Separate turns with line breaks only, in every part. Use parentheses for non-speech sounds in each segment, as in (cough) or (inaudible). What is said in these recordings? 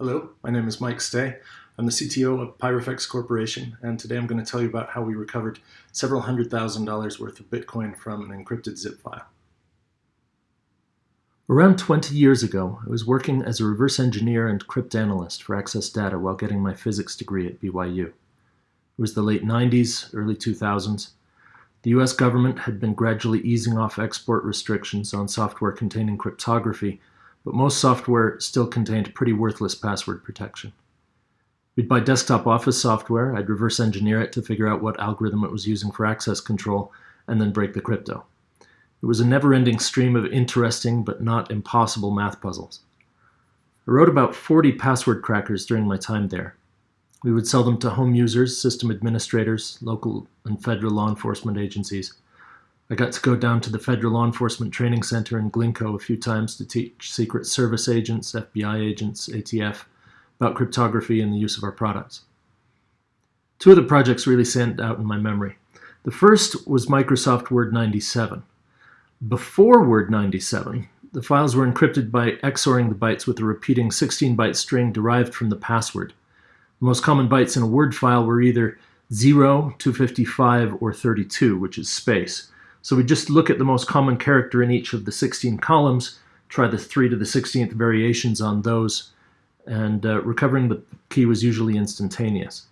Hello, my name is Mike Stay. I'm the CTO of Pyrofex Corporation, and today I'm going to tell you about how we recovered several hundred thousand dollars worth of Bitcoin from an encrypted zip file.
Around 20 years ago, I was working as a reverse engineer and cryptanalyst for Access Data while getting my physics degree at BYU. It was the late 90s, early 2000s. The US government had been gradually easing off export restrictions on software containing cryptography but most software still contained pretty worthless password protection. We'd buy desktop office software, I'd reverse engineer it to figure out what algorithm it was using for access control, and then break the crypto. It was a never-ending stream of interesting but not impossible math puzzles. I wrote about 40 password crackers during my time there. We would sell them to home users, system administrators, local and federal law enforcement agencies, I got to go down to the Federal Law Enforcement Training Center in Glynco a few times to teach Secret Service agents, FBI agents, ATF about cryptography and the use of our products. Two of the projects really stand out in my memory. The first was Microsoft Word 97. Before Word 97, the files were encrypted by XORing the bytes with a repeating 16-byte string derived from the password. The most common bytes in a Word file were either 0, 255, or 32, which is space. So we just look at the most common character in each of the 16 columns, try the 3 to the 16th variations on those, and uh, recovering the key was usually instantaneous.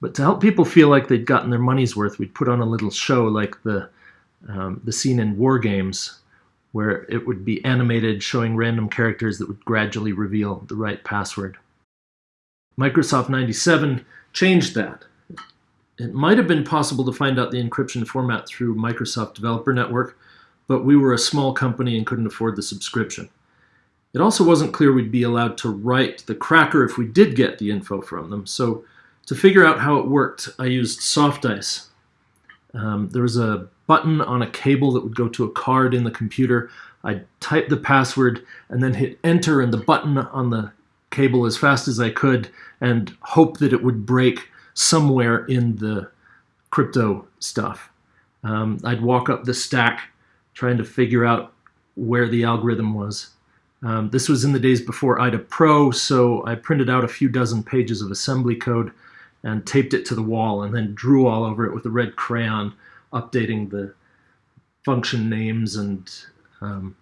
But to help people feel like they'd gotten their money's worth, we'd put on a little show like the, um, the scene in War Games, where it would be animated showing random characters that would gradually reveal the right password. Microsoft 97 changed that. It might have been possible to find out the encryption format through Microsoft Developer Network, but we were a small company and couldn't afford the subscription. It also wasn't clear we'd be allowed to write the cracker if we did get the info from them, so to figure out how it worked, I used Softice. Um, there was a button on a cable that would go to a card in the computer. I'd type the password and then hit enter and the button on the cable as fast as I could and hope that it would break somewhere in the crypto stuff. Um, I'd walk up the stack trying to figure out where the algorithm was. Um, this was in the days before IDA Pro, so I printed out a few dozen pages of assembly code and taped it to the wall and then drew all over it with a red crayon, updating the function names and um,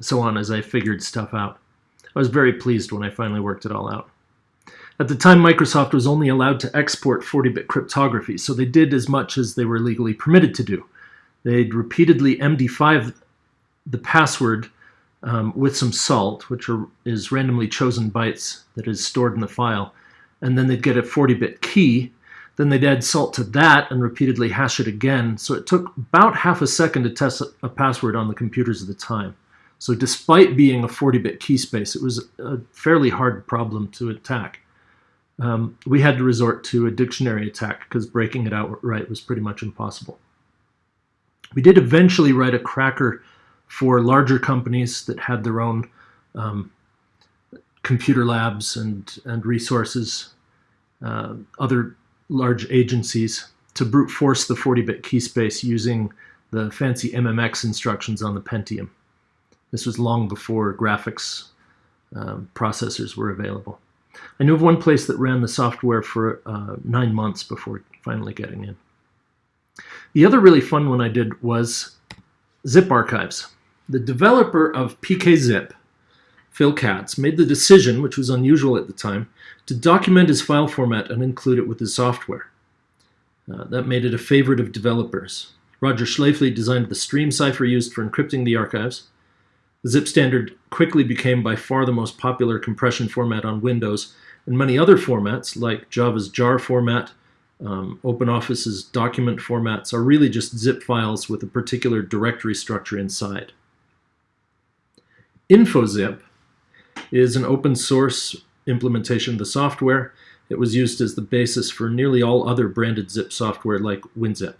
so on as I figured stuff out. I was very pleased when I finally worked it all out. At the time, Microsoft was only allowed to export 40-bit cryptography, so they did as much as they were legally permitted to do. They'd repeatedly MD5 the password um, with some salt, which are, is randomly chosen bytes that is stored in the file, and then they'd get a 40-bit key. Then they'd add salt to that and repeatedly hash it again. So it took about half a second to test a password on the computers at the time. So despite being a 40-bit key space, it was a fairly hard problem to attack um, we had to resort to a dictionary attack because breaking it out outright was pretty much impossible. We did eventually write a cracker for larger companies that had their own um, computer labs and, and resources, uh, other large agencies, to brute force the 40-bit key space using the fancy MMX instructions on the Pentium. This was long before graphics um, processors were available. I knew of one place that ran the software for uh, nine months before finally getting in. The other really fun one I did was zip archives. The developer of PKZip, Phil Katz, made the decision, which was unusual at the time, to document his file format and include it with his software. Uh, that made it a favorite of developers. Roger Schlafly designed the stream cipher used for encrypting the archives. Zip standard quickly became by far the most popular compression format on Windows, and many other formats, like Java's jar format, um, OpenOffice's document formats, are really just zip files with a particular directory structure inside. InfoZip is an open source implementation of the software. It was used as the basis for nearly all other branded zip software like WinZip.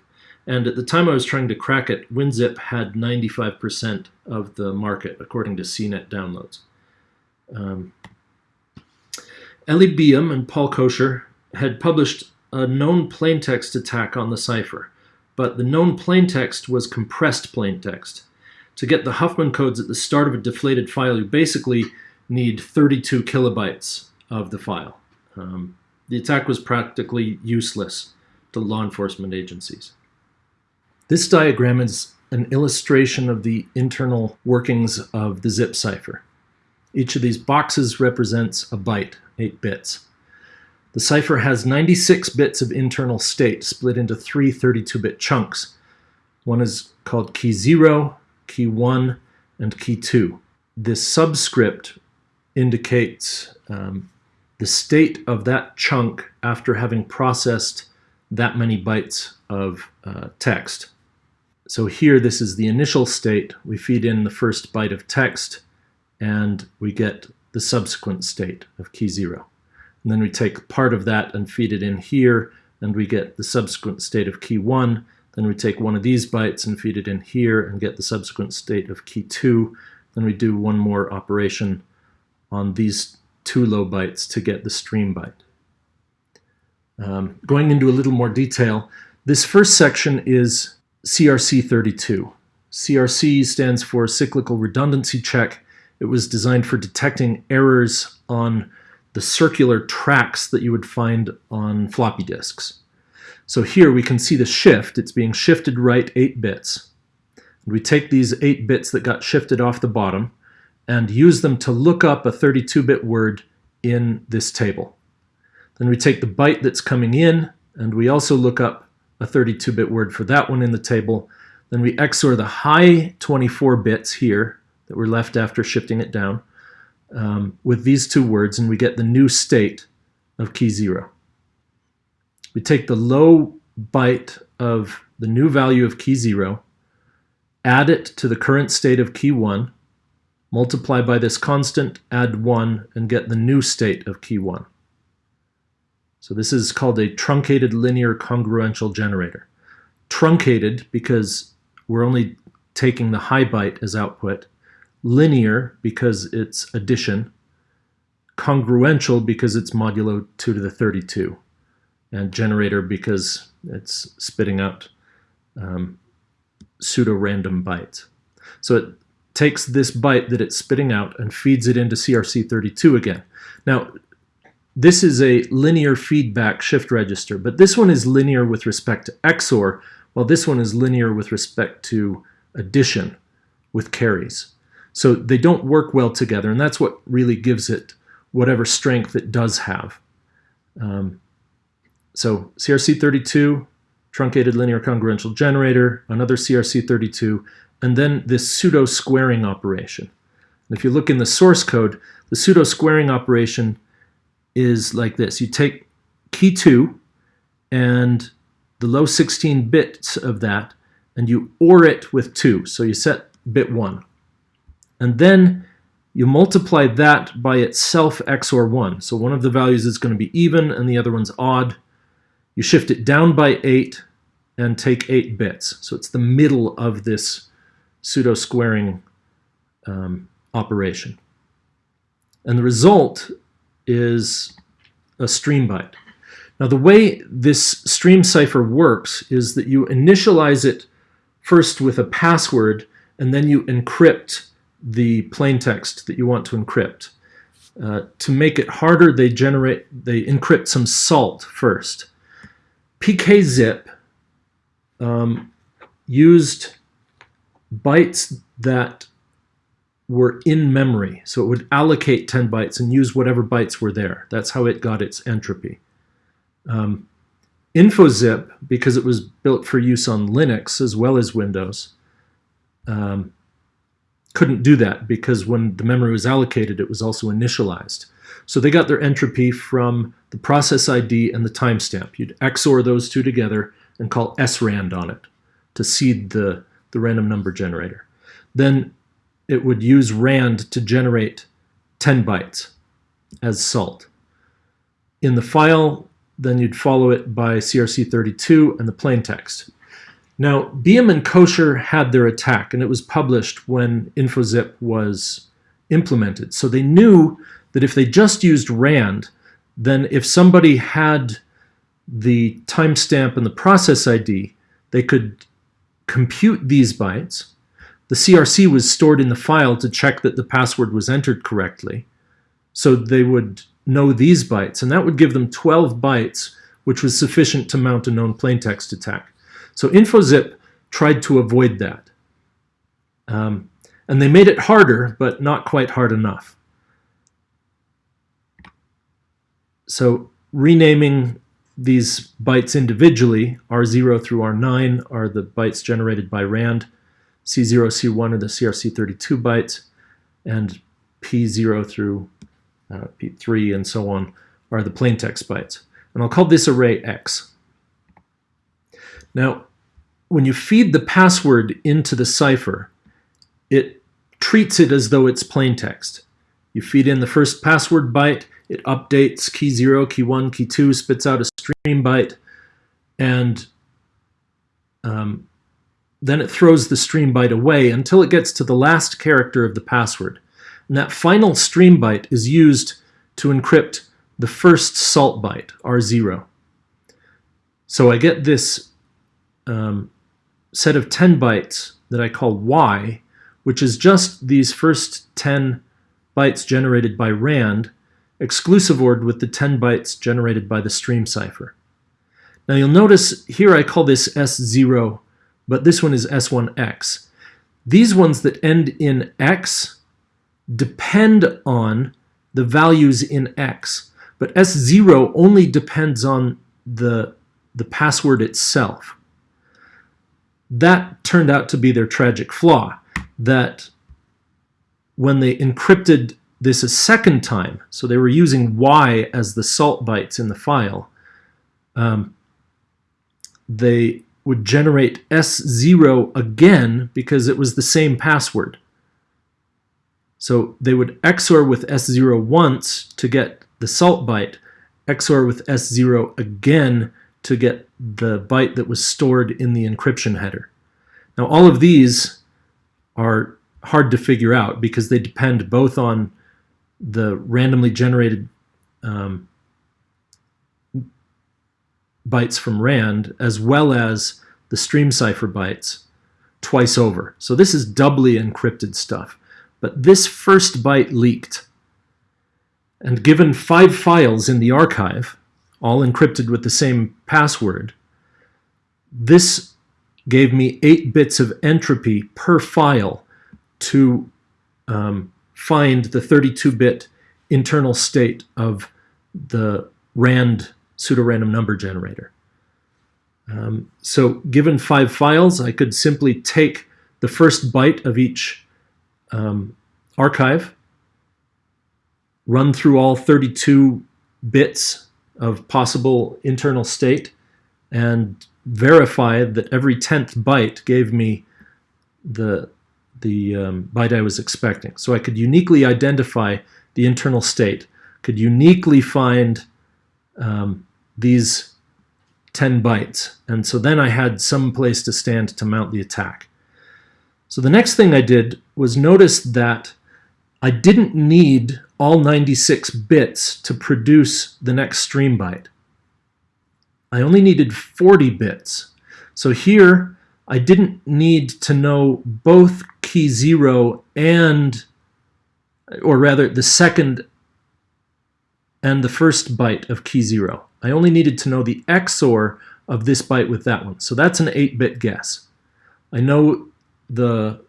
And at the time I was trying to crack it, WinZip had 95% of the market, according to CNET downloads. Um, Eli Biham and Paul Kocher had published a known plaintext attack on the cipher, but the known plaintext was compressed plaintext. To get the Huffman codes at the start of a deflated file, you basically need 32 kilobytes of the file. Um, the attack was practically useless to law enforcement agencies. This diagram is an illustration of the internal workings of the zip cipher. Each of these boxes represents a byte, 8 bits. The cipher has 96 bits of internal state split into three 32-bit chunks. One is called key 0, key 1, and key 2. This subscript indicates um, the state of that chunk after having processed that many bytes of uh, text. So here, this is the initial state. We feed in the first byte of text, and we get the subsequent state of key 0. And then we take part of that and feed it in here, and we get the subsequent state of key 1. Then we take one of these bytes and feed it in here and get the subsequent state of key 2. Then we do one more operation on these two low bytes to get the stream byte. Um, going into a little more detail, this first section is CRC32. CRC stands for Cyclical Redundancy Check. It was designed for detecting errors on the circular tracks that you would find on floppy disks. So here we can see the shift. It's being shifted right 8 bits. We take these 8 bits that got shifted off the bottom and use them to look up a 32-bit word in this table. Then we take the byte that's coming in and we also look up a 32-bit word for that one in the table. Then we XOR the high 24 bits here that were left after shifting it down um, with these two words and we get the new state of key 0. We take the low byte of the new value of key 0, add it to the current state of key 1, multiply by this constant, add 1, and get the new state of key 1. So this is called a truncated linear congruential generator. Truncated because we're only taking the high byte as output, linear because it's addition, congruential because it's modulo 2 to the 32, and generator because it's spitting out um, pseudo-random bytes. So it takes this byte that it's spitting out and feeds it into CRC32 again. Now, this is a linear feedback shift register, but this one is linear with respect to XOR, while this one is linear with respect to addition with carries. So they don't work well together, and that's what really gives it whatever strength it does have. Um, so CRC32, truncated linear congruential generator, another CRC32, and then this pseudo squaring operation. And if you look in the source code, the pseudo squaring operation is like this. You take key 2 and the low 16 bits of that, and you OR it with 2. So you set bit 1. And then you multiply that by itself XOR 1. So one of the values is going to be even and the other one's odd. You shift it down by 8 and take 8 bits. So it's the middle of this pseudo-squaring um, operation. And the result is a stream byte. Now the way this stream cipher works is that you initialize it first with a password and then you encrypt the plain text that you want to encrypt. Uh, to make it harder, they generate, they encrypt some salt first. PKZip um, used bytes that were in memory. So it would allocate 10 bytes and use whatever bytes were there. That's how it got its entropy. Um, InfoZip, because it was built for use on Linux as well as Windows, um, couldn't do that because when the memory was allocated, it was also initialized. So they got their entropy from the process ID and the timestamp. You'd XOR those two together and call srand on it to seed the the random number generator. Then it would use rand to generate 10 bytes as salt. In the file, then you'd follow it by CRC32 and the plain text. Now, Biham and Kocher had their attack, and it was published when InfoZip was implemented. So they knew that if they just used RAND, then if somebody had the timestamp and the process ID, they could compute these bytes. The CRC was stored in the file to check that the password was entered correctly. So they would know these bytes, and that would give them 12 bytes, which was sufficient to mount a known plaintext attack. So InfoZip tried to avoid that. Um, and they made it harder, but not quite hard enough. So renaming these bytes individually, R0 through R9 are the bytes generated by RAND, C0, C1 are the CRC32 bytes, and P0 through uh, P3 and so on are the plaintext bytes. And I'll call this array X. Now, when you feed the password into the cipher, it treats it as though it's plaintext. You feed in the first password byte, it updates key 0, key 1, key 2, spits out a stream byte, and um, then it throws the stream byte away until it gets to the last character of the password. And that final stream byte is used to encrypt the first salt byte, R0. So I get this um, set of 10 bytes that I call Y, which is just these first 10 bytes generated by RAND, exclusive ORed with the 10 bytes generated by the stream cipher. Now you'll notice here I call this S0, but this one is S1X. These ones that end in X depend on the values in X, but S0 only depends on the, the password itself. That turned out to be their tragic flaw, that when they encrypted this a second time, so they were using Y as the salt bytes in the file, um, they would generate S0 again because it was the same password. So they would XOR with S0 once to get the salt byte, XOR with S0 again to get the byte that was stored in the encryption header. Now all of these are hard to figure out because they depend both on the randomly generated um, bytes from RAND as well as the stream cipher bytes twice over. So this is doubly encrypted stuff. But this first byte leaked. And given five files in the archive, all encrypted with the same password, this gave me eight bits of entropy per file to um, find the 32-bit internal state of the RAND pseudorandom number generator. Um, so given five files, I could simply take the first byte of each um, archive, run through all 32 bits of possible internal state, and verify that every 10th byte gave me the, the um, byte I was expecting. So I could uniquely identify the internal state, could uniquely find um, these 10 bytes. And so then I had some place to stand to mount the attack. So the next thing I did was notice that I didn't need all 96 bits to produce the next stream byte. I only needed 40 bits. So here I didn't need to know both key 0 and, or rather the second and the first byte of key 0. I only needed to know the XOR of this byte with that one. So that's an 8-bit guess. I know the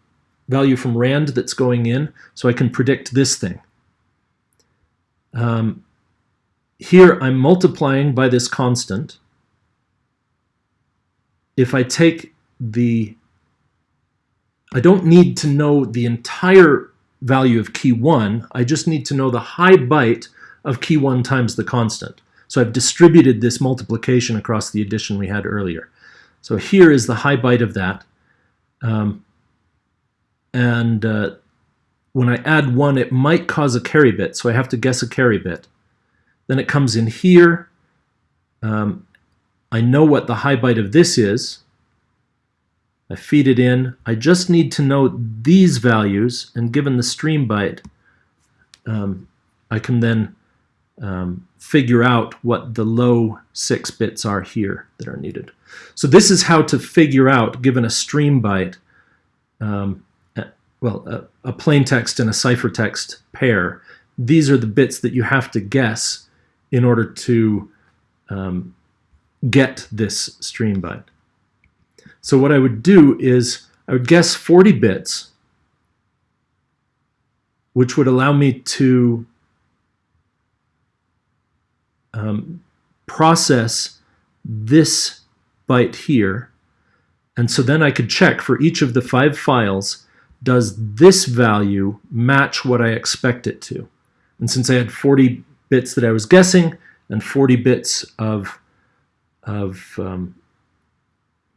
value from RAND that's going in, so I can predict this thing. Um, here I'm multiplying by this constant. If I take the, I don't need to know the entire value of key 1, I just need to know the high byte of key 1 times the constant. So I've distributed this multiplication across the addition we had earlier. So here is the high byte of that. Um, and uh, when I add one, it might cause a carry bit, so I have to guess a carry bit. Then it comes in here. Um, I know what the high byte of this is. I feed it in. I just need to know these values, and given the stream byte, um, I can then um, figure out what the low six bits are here that are needed. So this is how to figure out, given a stream byte, um, well, a, a plain text and a ciphertext pair, these are the bits that you have to guess in order to um, get this stream byte. So what I would do is I would guess 40 bits, which would allow me to um, process this byte here. And so then I could check for each of the five files, does this value match what I expect it to? And since I had 40 bits that I was guessing and 40 bits of, of um,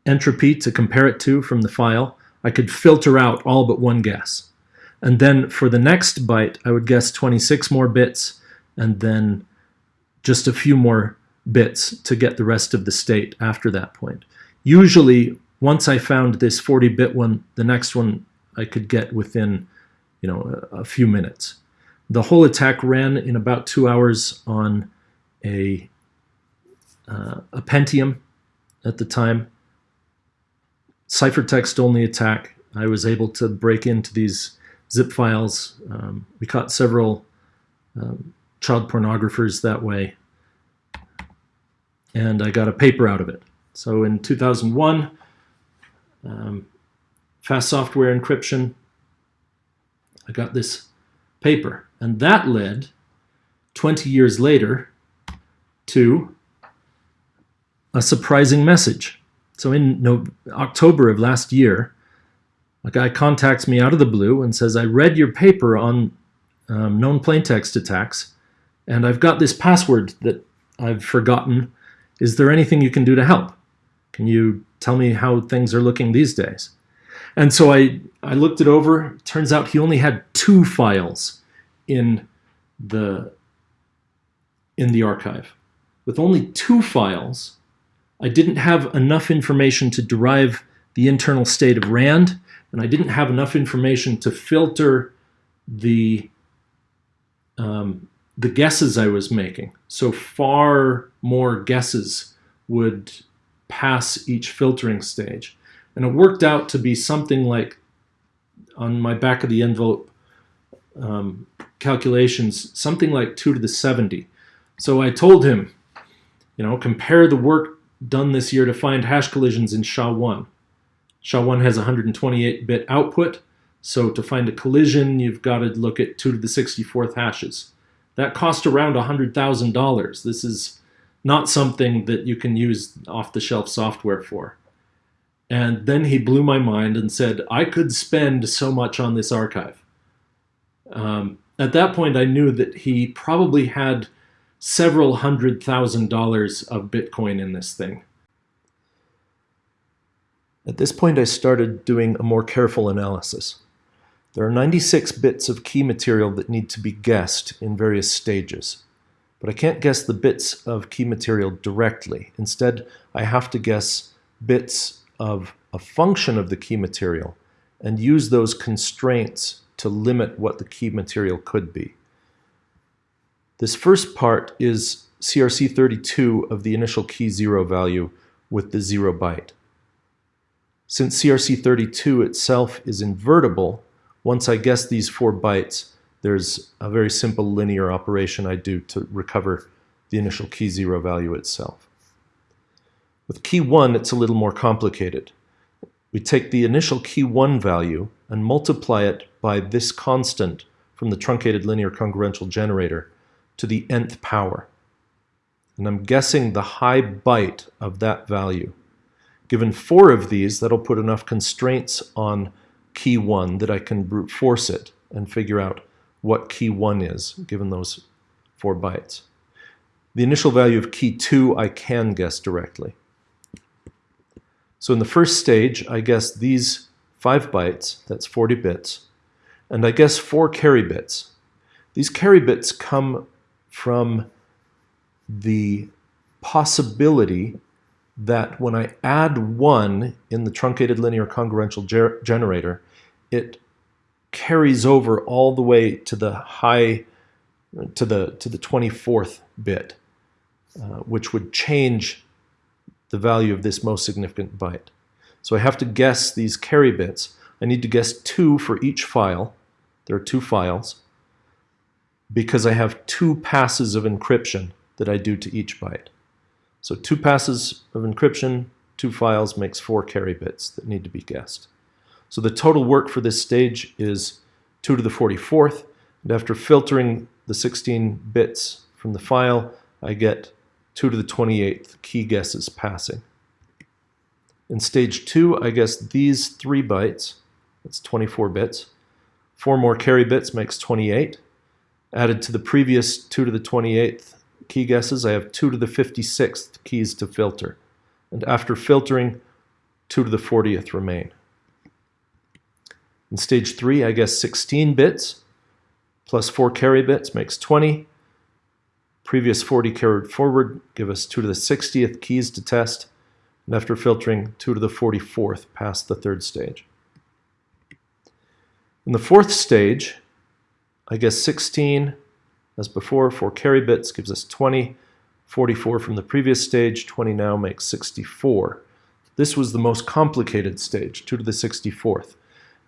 entropy to compare it to from the file, I could filter out all but one guess. And then for the next byte, I would guess 26 more bits and then just a few more bits to get the rest of the state after that point. Usually, once I found this 40-bit one, the next one I could get within you know, a, a few minutes. The whole attack ran in about two hours on a, uh, a Pentium at the time. Ciphertext only attack. I was able to break into these zip files. Um, we caught several um, child pornographers that way. And I got a paper out of it. So in 2001, um, fast software encryption, I got this paper. And that led 20 years later to a surprising message. So in no, October of last year, a guy contacts me out of the blue and says, I read your paper on um, known plaintext attacks, and I've got this password that I've forgotten. Is there anything you can do to help? Can you tell me how things are looking these days? And so I, I looked it over. Turns out he only had two files in the, in the archive. With only two files, I didn't have enough information to derive the internal state of RAND, and I didn't have enough information to filter the um, the guesses I was making. So far more guesses would pass each filtering stage. And it worked out to be something like, on my back of the envelope um, calculations, something like 2 to the 70. So I told him, you know, compare the work done this year to find hash collisions in SHA-1. SHA-1 has 128-bit output, so to find a collision, you've got to look at 2 to the 64th hashes. That cost around $100,000. This is not something that you can use off-the-shelf software for. And then he blew my mind and said, I could spend so much on this archive. Um, at that point, I knew that he probably had several hundred thousand dollars of Bitcoin in this thing. At this point, I started doing a more careful analysis. There are 96 bits of key material that need to be guessed in various stages. But I can't guess the bits of key material directly. Instead, I have to guess bits of a function of the key material and use those constraints to limit what the key material could be. This first part is CRC32 of the initial key zero value with the zero byte. Since CRC32 itself is invertible, once I guess these four bytes, there's a very simple linear operation I do to recover the initial key zero value itself. With key one, it's a little more complicated. We take the initial key one value and multiply it by this constant from the truncated linear congruential generator to the nth power. And I'm guessing the high byte of that value. Given four of these, that'll put enough constraints on key 1 that I can brute force it and figure out what key 1 is, given those four bytes. The initial value of key 2 I can guess directly. So in the first stage, I guess these 5 bytes, that's 40 bits, and I guess 4 carry bits. These carry bits come from the possibility that when I add 1 in the truncated linear congruential ger generator, it carries over all the way to the high, to the, to the 24th bit, uh, which would change the value of this most significant byte. So I have to guess these carry bits. I need to guess two for each file. There are two files. because I have two passes of encryption that I do to each byte. So two passes of encryption, two files makes four carry bits that need to be guessed. So the total work for this stage is 2 to the 44th, and after filtering the 16 bits from the file, I get 2 to the 28th key guesses passing. In stage 2, I guess these 3 bytes, that's 24 bits. 4 more carry bits makes 28. Added to the previous 2 to the 28th key guesses, I have 2 to the 56th keys to filter. And after filtering, 2 to the 40th remain. In stage 3, I guess 16 bits plus 4 carry bits makes 20. Previous 40 carried forward give us 2 to the 60th keys to test. And after filtering, 2 to the 44th passed the third stage. In the fourth stage, I guess 16 as before, 4 carry bits gives us 20. 44 from the previous stage, 20 now makes 64. This was the most complicated stage, 2 to the 64th.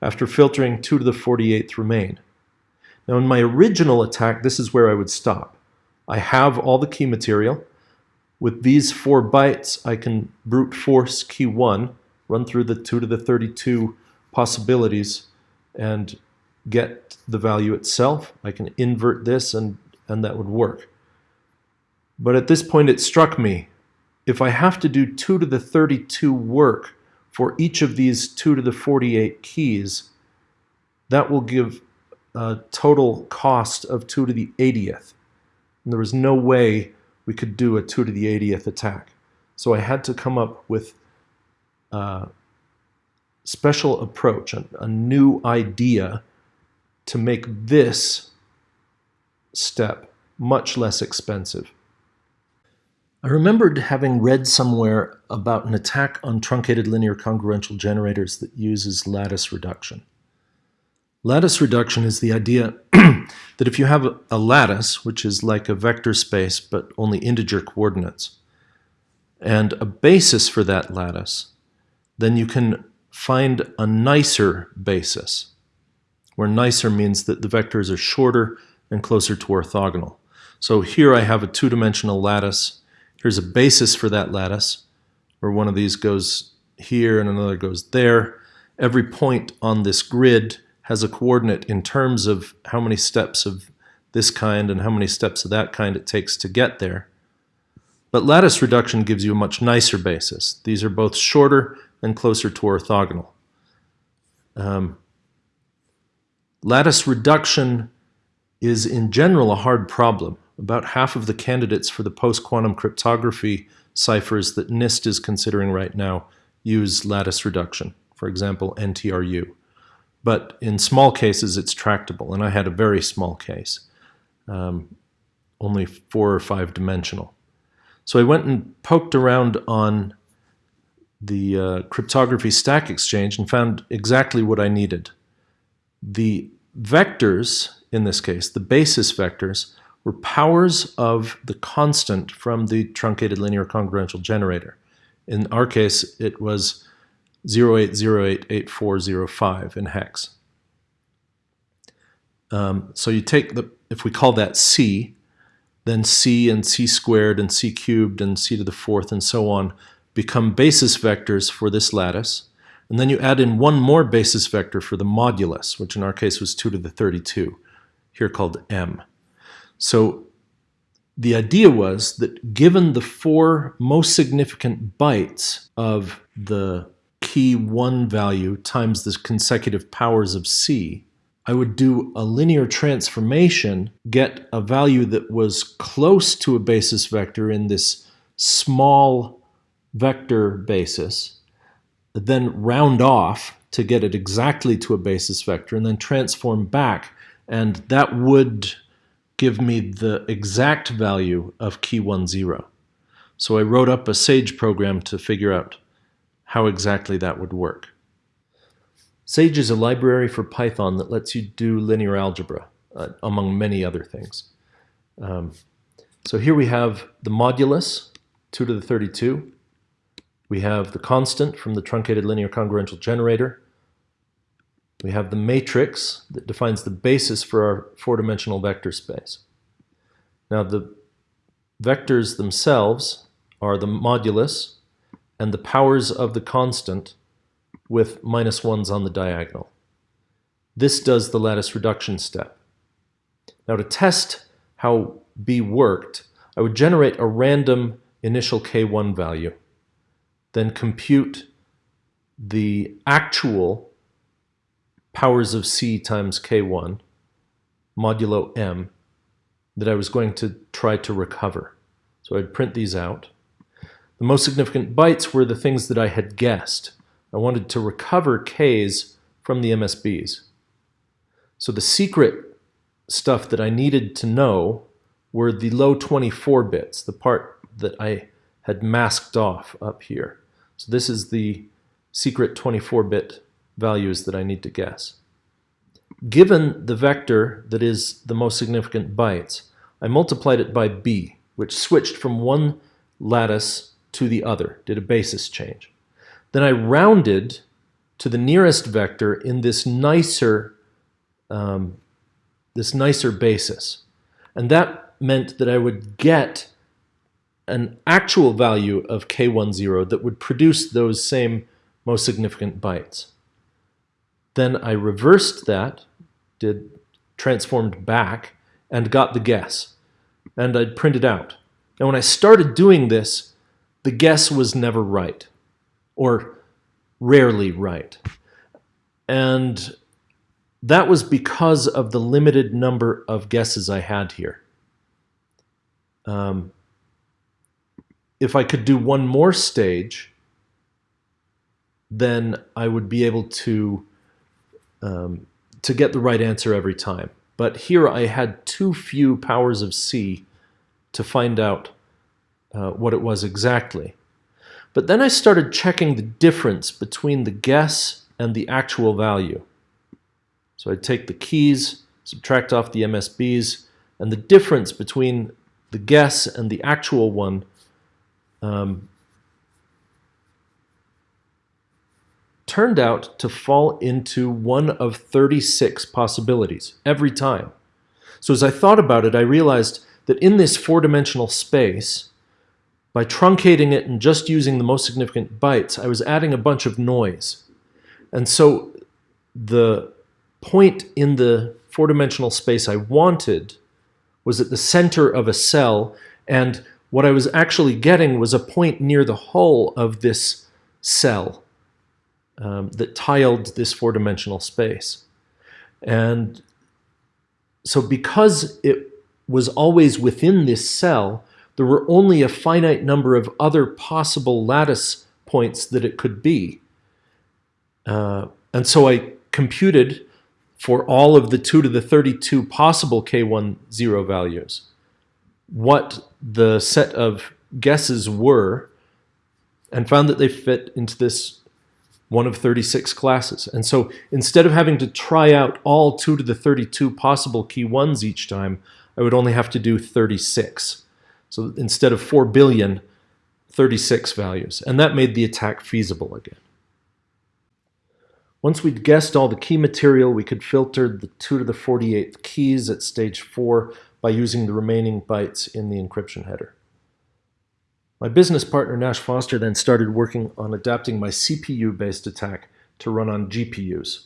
After filtering, 2 to the 48th remain. Now in my original attack, this is where I would stop. I have all the key material. With these four bytes, I can brute force key 1, run through the 2 to the 32 possibilities, and get the value itself. I can invert this and, and that would work. But at this point it struck me, if I have to do 2 to the 32 work for each of these 2 to the 48 keys, that will give a total cost of 2 to the 80th. And there was no way we could do a 2 to the 80th attack. So I had to come up with a special approach, a, a new idea to make this step much less expensive. I remembered having read somewhere about an attack on truncated linear congruential generators that uses lattice reduction. Lattice reduction is the idea (clears throat) that if you have a lattice, which is like a vector space but only integer coordinates, and a basis for that lattice, then you can find a nicer basis where nicer means that the vectors are shorter and closer to orthogonal. So here I have a two-dimensional lattice. Here's a basis for that lattice, where one of these goes here and another goes there. Every point on this grid has a coordinate in terms of how many steps of this kind and how many steps of that kind it takes to get there. But lattice reduction gives you a much nicer basis. These are both shorter and closer to orthogonal. Um, Lattice reduction is in general a hard problem. About half of the candidates for the post-quantum cryptography ciphers that NIST is considering right now use lattice reduction, for example, NTRU. But in small cases, it's tractable, and I had a very small case, um, only four or five dimensional. So I went and poked around on the uh, cryptography stack exchange and found exactly what I needed the vectors, in this case, the basis vectors, were powers of the constant from the truncated linear congruential generator. In our case, it was 08088405 in hex. Um, so you take the, if we call that C, then C and C squared and C cubed and C to the fourth and so on become basis vectors for this lattice. And then you add in one more basis vector for the modulus, which in our case was 2 to the 32, here called m. So the idea was that given the four most significant bytes of the key 1 value times the consecutive powers of c, I would do a linear transformation, get a value that was close to a basis vector in this small vector basis, then round off to get it exactly to a basis vector and then transform back. And that would give me the exact value of key 1, 0. So I wrote up a SAGE program to figure out how exactly that would work. SAGE is a library for Python that lets you do linear algebra, uh, among many other things. Um, so here we have the modulus, 2 to the 32. We have the constant from the truncated linear congruential generator, We have the matrix that defines the basis for our four-dimensional vector space. Now the vectors themselves are the modulus and the powers of the constant with minus ones on the diagonal. This does the lattice reduction step. Now to test how B worked, I would generate a random initial K1 value, then compute the actual powers of C times K1 modulo M that I was going to try to recover. So I'd print these out. The most significant bytes were the things that I had guessed. I wanted to recover Ks from the MSBs. So the secret stuff that I needed to know were the low 24 bits, the part that I had masked off up here. So this is the secret 24-bit values that I need to guess. Given the vector that is the most significant bytes, I multiplied it by b, which switched from one lattice to the other, did a basis change. Then I rounded to the nearest vector in this nicer, um, this nicer basis. And that meant that I would get an actual value of k10 that would produce those same most significant bytes. Then I reversed that, did transformed back, and got the guess. And I'd print it out. And when I started doing this, the guess was never right, or rarely right. And that was because of the limited number of guesses I had here. Um, if I could do one more stage, then I would be able to um, to get the right answer every time. But here I had too few powers of C to find out uh, what it was exactly. But then I started checking the difference between the guess and the actual value. So I'd take the keys, subtract off the MSBs, and the difference between the guess and the actual one um, turned out to fall into one of 36 possibilities every time. So as I thought about it, I realized that in this four-dimensional space, by truncating it and just using the most significant bytes, I was adding a bunch of noise. And so the point in the four-dimensional space I wanted was at the center of a cell, and what I was actually getting was a point near the hull of this cell um, that tiled this four-dimensional space. And so because it was always within this cell, there were only a finite number of other possible lattice points that it could be. Uh, and so I computed for all of the 2 to the 32 possible K10 values what the set of guesses were and found that they fit into this one of 36 classes. And so instead of having to try out all 2 to the 32 possible key ones each time, I would only have to do 36. So instead of 4 billion, 36 values. And that made the attack feasible again. Once we'd guessed all the key material, we could filter the 2 to the 48th keys at stage 4 by using the remaining bytes in the encryption header. My business partner Nash Foster then started working on adapting my CPU-based attack to run on GPUs.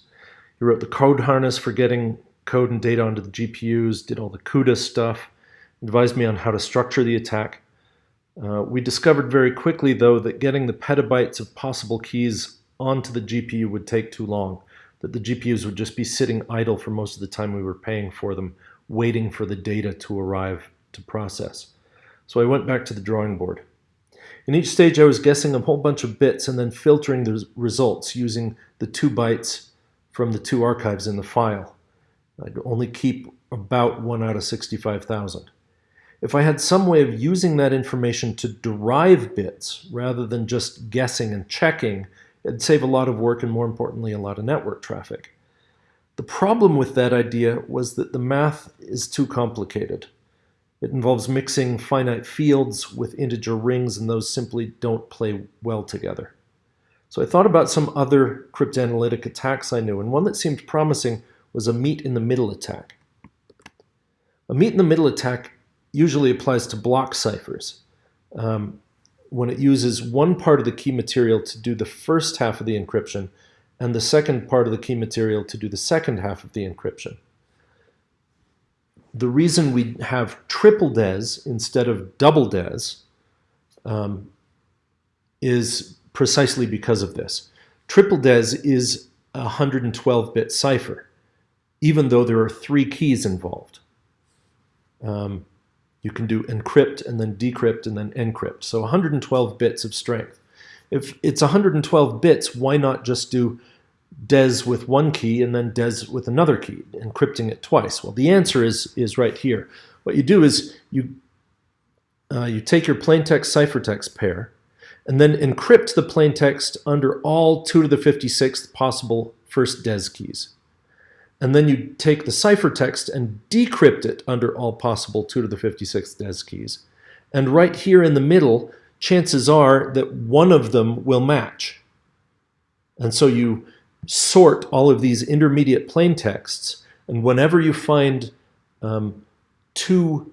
He wrote the code harness for getting code and data onto the GPUs, did all the CUDA stuff, advised me on how to structure the attack. Uh, we discovered very quickly, though, that getting the petabytes of possible keys onto the GPU would take too long, that the GPUs would just be sitting idle for most of the time we were paying for them, waiting for the data to arrive to process. So I went back to the drawing board. In each stage, I was guessing a whole bunch of bits and then filtering the results using the two bytes from the two archives in the file. I'd only keep about 1 out of 65,000. If I had some way of using that information to derive bits rather than just guessing and checking, it'd save a lot of work and more importantly, a lot of network traffic. The problem with that idea was that the math is too complicated. It involves mixing finite fields with integer rings, and those simply don't play well together. So I thought about some other cryptanalytic attacks I knew, and one that seemed promising was a meet in the middle attack. A meet in the middle attack usually applies to block ciphers. Um, when it uses one part of the key material to do the first half of the encryption and the second part of the key material to do the second half of the encryption. The reason we have triple DES instead of double DES um, is precisely because of this. Triple DES is a 112-bit cipher, even though there are three keys involved. Um, you can do encrypt and then decrypt and then encrypt. So 112 bits of strength. If it's 112 bits, why not just do DES with one key and then DES with another key, encrypting it twice? Well, the answer is, is right here. What you do is you, uh, you take your plaintext ciphertext pair and then encrypt the plaintext under all 2 to the 56th possible first DES keys. And then you take the ciphertext and decrypt it under all possible 2 to the 56th DES keys. And right here in the middle, chances are that one of them will match. And so you sort all of these intermediate plain texts, and whenever you find um, two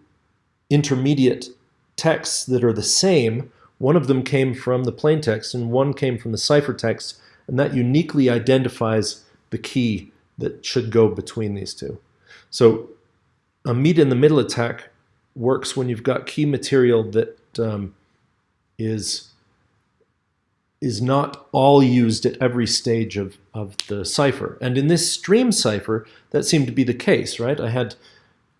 intermediate texts that are the same, one of them came from the plain text and one came from the ciphertext, and that uniquely identifies the key that should go between these two. So a meet in the middle attack works when you've got key material that um, is is not all used at every stage of, of the cipher. And in this stream cipher, that seemed to be the case, right? I had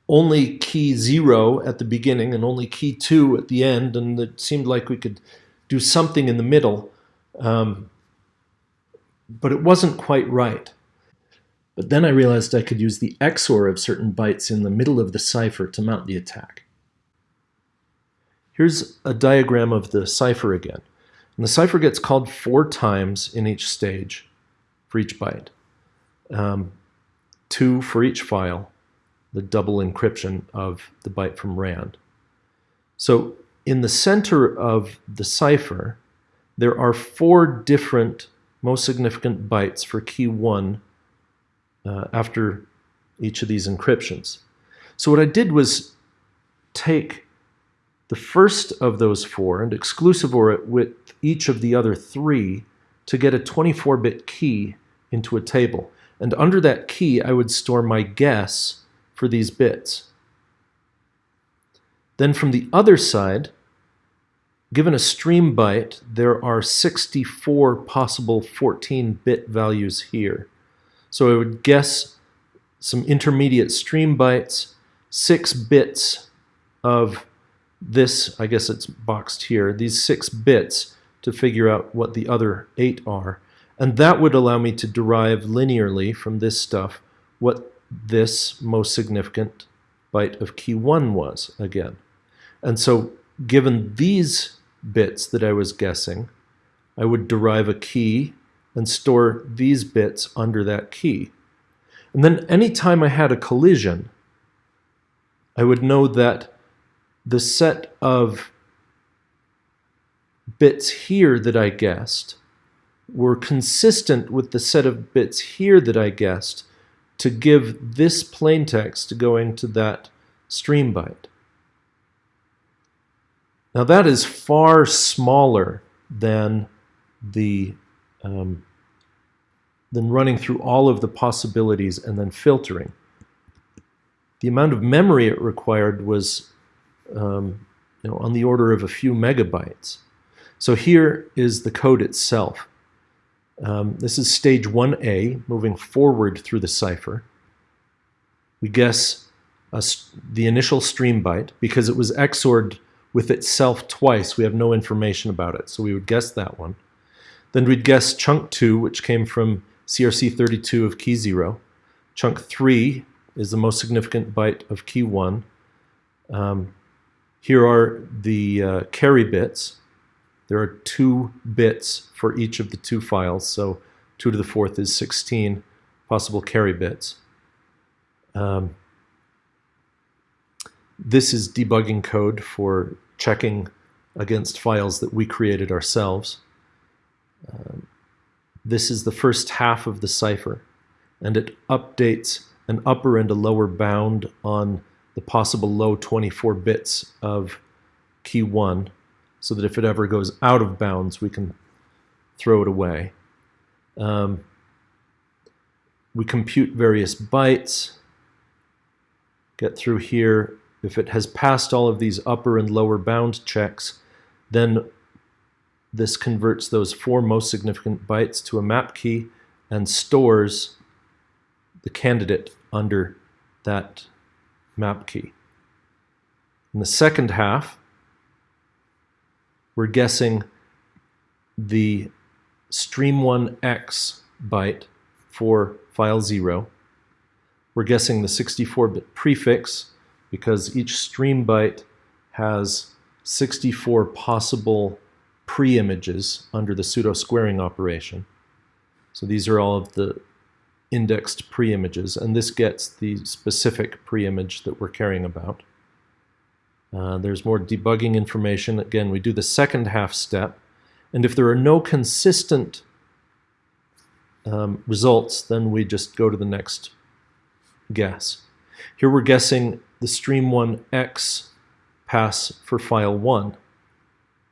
only key zero at the beginning and only key two at the end, and it seemed like we could do something in the middle, um, but it wasn't quite right. But then I realized I could use the XOR of certain bytes in the middle of the cipher to mount the attack. Here's a diagram of the cipher again. And the cipher gets called four times in each stage for each byte. Um, two for each file, the double encryption of the byte from RAND. So in the center of the cipher, there are four different most significant bytes for key one uh, after each of these encryptions. So what I did was take the first of those four and exclusive or it with each of the other three to get a 24-bit key into a table. And under that key, I would store my guess for these bits. Then from the other side, given a stream byte, there are 64 possible 14-bit values here. So I would guess some intermediate stream bytes, six bits of this, I guess it's boxed here, these six bits to figure out what the other eight are. And that would allow me to derive linearly from this stuff what this most significant byte of key one was again. And so given these bits that I was guessing, I would derive a key and store these bits under that key. And then anytime I had a collision, I would know that the set of bits here that I guessed were consistent with the set of bits here that I guessed to give this plaintext going to that stream byte. Now that is far smaller than the um, than running through all of the possibilities and then filtering. The amount of memory it required was um, you know, on the order of a few megabytes. So here is the code itself. Um, this is stage 1A, moving forward through the cipher. We guess the initial stream byte because it was XORed with itself twice. We have no information about it, so we would guess that one. Then we'd guess chunk 2, which came from CRC32 of key 0. Chunk 3 is the most significant byte of key 1. Um, here are the uh, carry bits. There are two bits for each of the two files, so 2 to the fourth is 16 possible carry bits. Um, this is debugging code for checking against files that we created ourselves. Um, this is the first half of the cipher, and it updates an upper and a lower bound on the possible low 24 bits of key 1, so that if it ever goes out of bounds, we can throw it away. Um, we compute various bytes, get through here. If it has passed all of these upper and lower bound checks, then this converts those four most significant bytes to a map key and stores the candidate under that map key. In the second half, we're guessing the stream1x byte for file 0. We're guessing the 64-bit prefix because each stream byte has 64 possible pre-images under the pseudo-squaring operation. So these are all of the indexed pre-images, and this gets the specific pre-image that we're caring about. Uh, there's more debugging information. Again, we do the second half step, and if there are no consistent um, results, then we just go to the next guess. Here we're guessing the stream1x pass for file 1.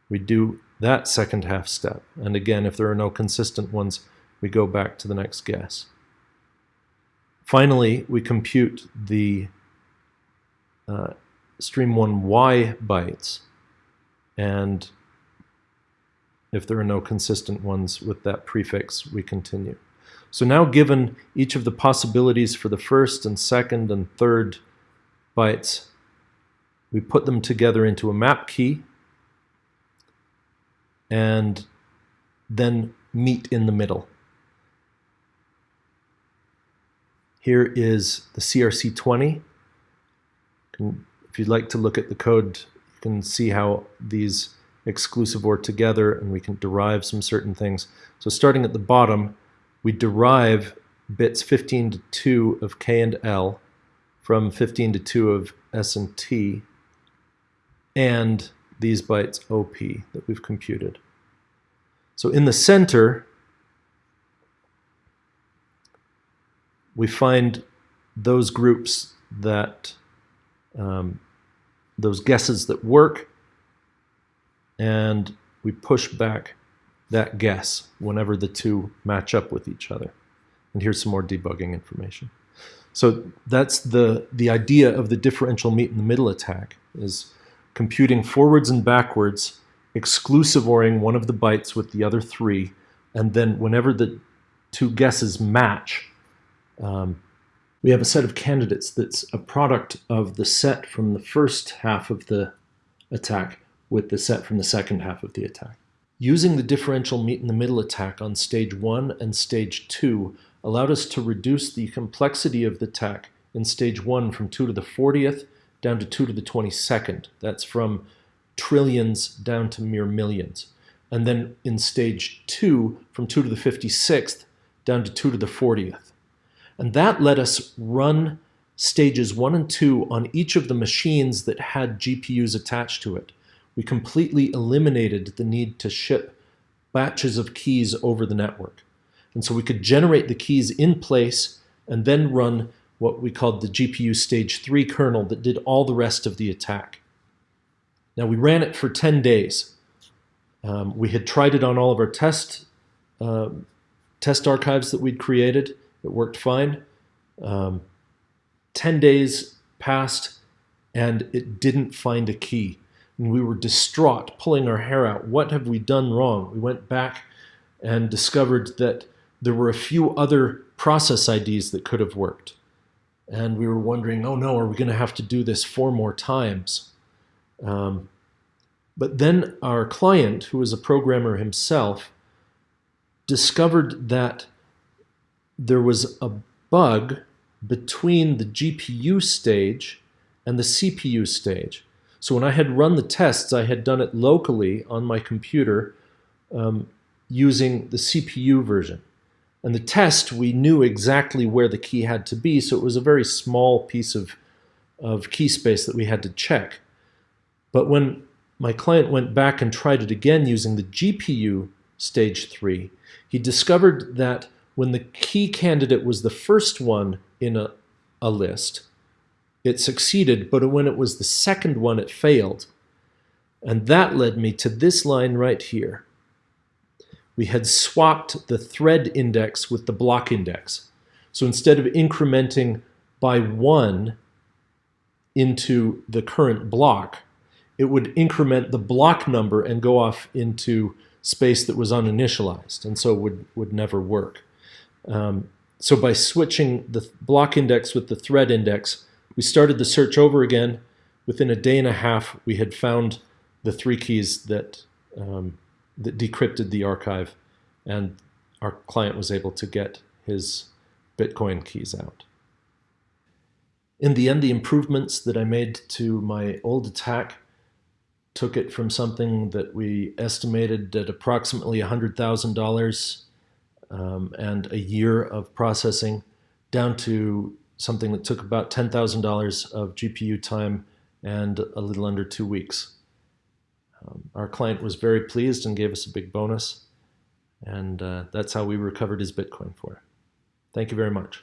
We do that second half step. And again, if there are no consistent ones, we go back to the next guess. Finally, we compute the uh, stream1y bytes. And if there are no consistent ones with that prefix, we continue. So now given each of the possibilities for the first and second and third bytes, we put them together into a map key and then meet in the middle. Here is the CRC20. If you'd like to look at the code, you can see how these exclusive OR together and we can derive some certain things. So starting at the bottom, we derive bits 15 to 2 of K and L from 15 to 2 of S and T and these bytes OP that we've computed. So in the center, we find those groups that, um, those guesses that work and we push back that guess whenever the two match up with each other. And here's some more debugging information. So that's the, the idea of the differential meet in the middle attack is computing forwards and backwards, exclusive ORing one of the bytes with the other three, and then whenever the two guesses match, um, we have a set of candidates that's a product of the set from the first half of the attack with the set from the second half of the attack. Using the differential meet in the middle attack on stage 1 and stage 2 allowed us to reduce the complexity of the attack in stage 1 from 2 to the 40th down to 2 to the 22nd. That's from trillions down to mere millions. And then in stage 2 from 2 to the 56th down to 2 to the 40th. And that let us run stages 1 and 2 on each of the machines that had GPUs attached to it we completely eliminated the need to ship batches of keys over the network. And so we could generate the keys in place and then run what we called the GPU stage 3 kernel that did all the rest of the attack. Now we ran it for 10 days. Um, we had tried it on all of our test, uh, test archives that we'd created. It worked fine. Um, 10 days passed and it didn't find a key and we were distraught, pulling our hair out. What have we done wrong? We went back and discovered that there were a few other process IDs that could have worked. And we were wondering, oh no, are we going to have to do this four more times? Um, but then our client, who was a programmer himself, discovered that there was a bug between the GPU stage and the CPU stage. So when I had run the tests, I had done it locally on my computer um, using the CPU version. And the test, we knew exactly where the key had to be, so it was a very small piece of, of key space that we had to check. But when my client went back and tried it again using the GPU stage three. He discovered that when the key candidate was the first one in a, a list, it succeeded, but when it was the second one, it failed. And that led me to this line right here. We had swapped the thread index with the block index. So instead of incrementing by one into the current block, it would increment the block number and go off into space that was uninitialized, and so would, would never work. Um, so by switching the block index with the thread index, we started the search over again. Within a day and a half, we had found the three keys that, um, that decrypted the archive, and our client was able to get his Bitcoin keys out. In the end, the improvements that I made to my old attack took it from something that we estimated at approximately $100,000 um, and a year of processing down to something that took about $10,000 of GPU time and a little under two weeks. Um, our client was very pleased and gave us a big bonus, and uh, that's how we recovered his Bitcoin for. Thank you very much.